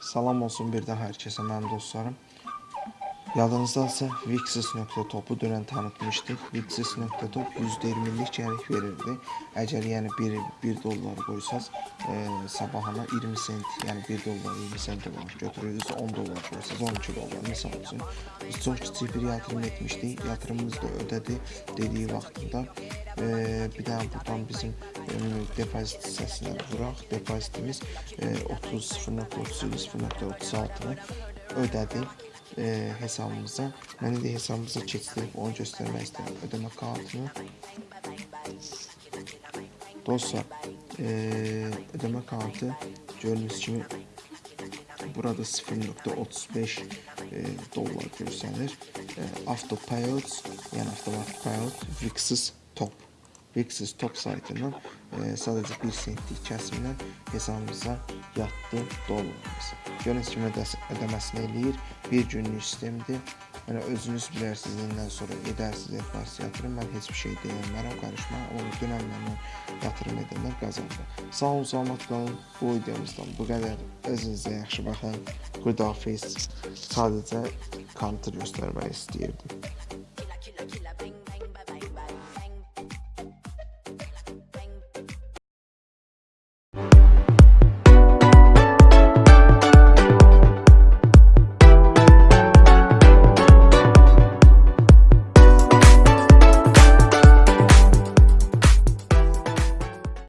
Salam olsun bir daha hər kəsə mənim dostlarım. Yadınızdadsa Vixis.topu dünən tanıtmışdıq. Vixis.top %20-lik gəlik verirdi. Əgər yəni 1 1 dollar qoysaz, e, sabahına 20 sent, yəni 1 dollar 20 sent olaraq götürürdünüz. 10 dollar qoysaz 12 dollar misal üçün. Biz çox kiçik bir yatırım etmişdik. Yatırımımızı da ödədi dediyi vaxtında. E, bir dənə buradan bizim e, depozit hissəsinə vuraq. Depozitimiz e, 30 0.37 0.36-nı ödədi e, hesabımıza. Mən indi hesabımıza keçdirib onu göstərmək istəyirəm. Ödəmə kartını. Dostlar, e, ödəmə kartı gördüyünüz kimi burada 0.35 e, dollar göstərir. E, auto payout, yəni avtomatik payout Vixis Top. Vixis Top saytından e, sadəcə 1 sentlik kəsimlə hesabımıza yatdı dollarımız. Gördüyünüz kimi ödəs ödəməsini eləyir. Bir günlük sistemdir. Yəni özünüz bilərsiniz, indən sonra edərsiniz, etmərsiniz yatırım. Mən heç bir şey deyəmərəm, qarışmam. Amma dünən məndən yatırım edənlər qazandı. Sağ olun, salamat qalın. Bu videomuzdan bu qədər. Özünüzə yaxşı baxın. Xudafiz. Sadəcə kontr göstərmək istəyirdim.